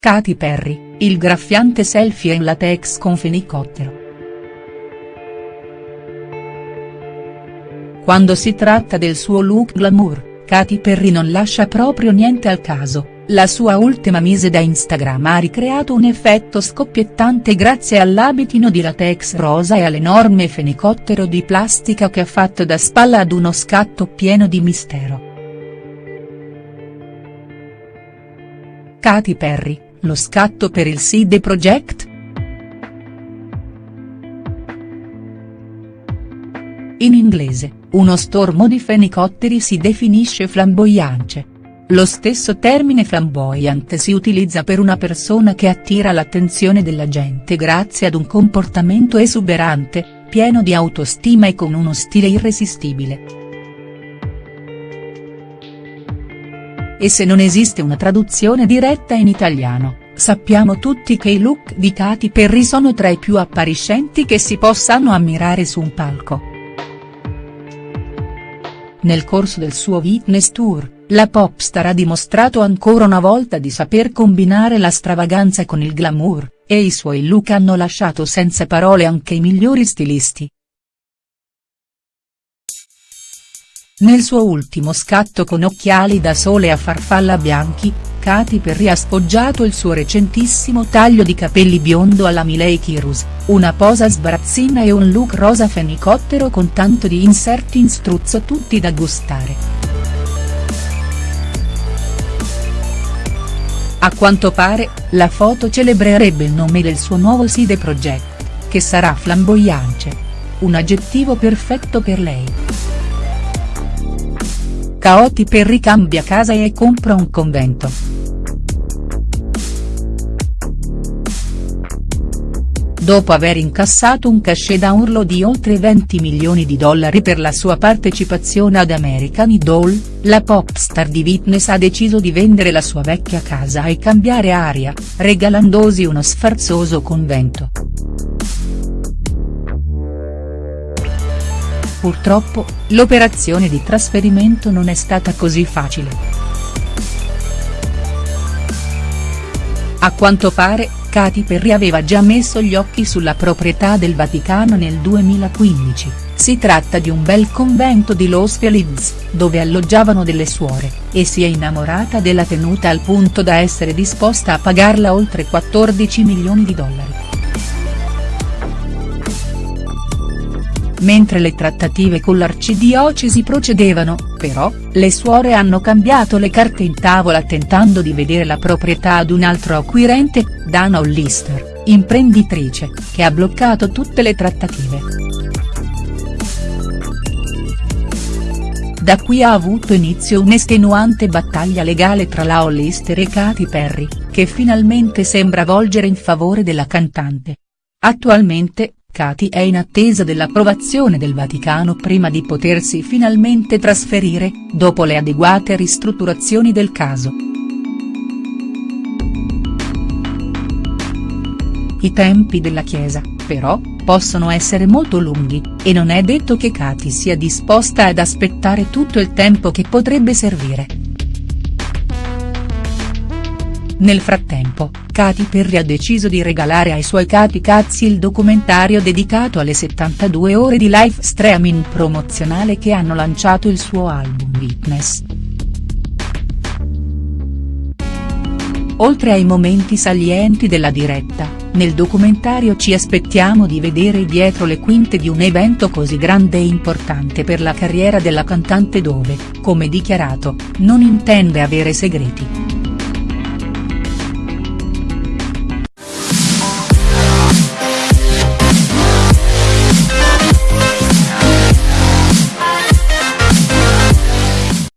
Katy Perry, il graffiante selfie in latex con fenicottero. Quando si tratta del suo look glamour, Katy Perry non lascia proprio niente al caso, la sua ultima mise da Instagram ha ricreato un effetto scoppiettante grazie all'abitino di latex rosa e all'enorme fenicottero di plastica che ha fatto da spalla ad uno scatto pieno di mistero. Katy Perry, lo scatto per il Side Project?. In inglese, uno stormo di fenicotteri si definisce flamboyance. Lo stesso termine flamboyant si utilizza per una persona che attira l'attenzione della gente grazie ad un comportamento esuberante, pieno di autostima e con uno stile irresistibile. E se non esiste una traduzione diretta in italiano, sappiamo tutti che i look di Katy Perry sono tra i più appariscenti che si possano ammirare su un palco. Nel corso del suo Witness Tour, la popstar ha dimostrato ancora una volta di saper combinare la stravaganza con il glamour, e i suoi look hanno lasciato senza parole anche i migliori stilisti. Nel suo ultimo scatto con occhiali da sole a farfalla bianchi, Katy Perry ha sfoggiato il suo recentissimo taglio di capelli biondo alla Miley Cyrus, una posa sbarazzina e un look rosa fenicottero con tanto di inserti in struzzo tutti da gustare. A quanto pare, la foto celebrerebbe il nome del suo nuovo Side Project, che sarà flamboyance. Un aggettivo perfetto per lei. Katy Perry cambia casa e compra un convento. Dopo aver incassato un cachet da urlo di oltre 20 milioni di dollari per la sua partecipazione ad American Idol, la popstar di Witness ha deciso di vendere la sua vecchia casa e cambiare aria, regalandosi uno sfarzoso convento. Purtroppo, l'operazione di trasferimento non è stata così facile. A quanto pare, Katy Perry aveva già messo gli occhi sulla proprietà del Vaticano nel 2015, si tratta di un bel convento di Los Feliz, dove alloggiavano delle suore, e si è innamorata della tenuta al punto da essere disposta a pagarla oltre 14 milioni di dollari. Mentre le trattative con l'arcidiocesi procedevano, però, le suore hanno cambiato le carte in tavola tentando di vedere la proprietà ad un altro acquirente, Dana Hollister, imprenditrice, che ha bloccato tutte le trattative. Da qui ha avuto inizio un'estenuante battaglia legale tra la Hollister e Katy Perry, che finalmente sembra volgere in favore della cantante. Attualmente, Katy è in attesa dell'approvazione del Vaticano prima di potersi finalmente trasferire, dopo le adeguate ristrutturazioni del caso. I tempi della Chiesa, però, possono essere molto lunghi, e non è detto che Katy sia disposta ad aspettare tutto il tempo che potrebbe servire. Nel frattempo, Katy Perry ha deciso di regalare ai suoi Katy Cazzi il documentario dedicato alle 72 ore di live streaming promozionale che hanno lanciato il suo album Witness. Oltre ai momenti salienti della diretta, nel documentario ci aspettiamo di vedere dietro le quinte di un evento così grande e importante per la carriera della cantante dove, come dichiarato, non intende avere segreti.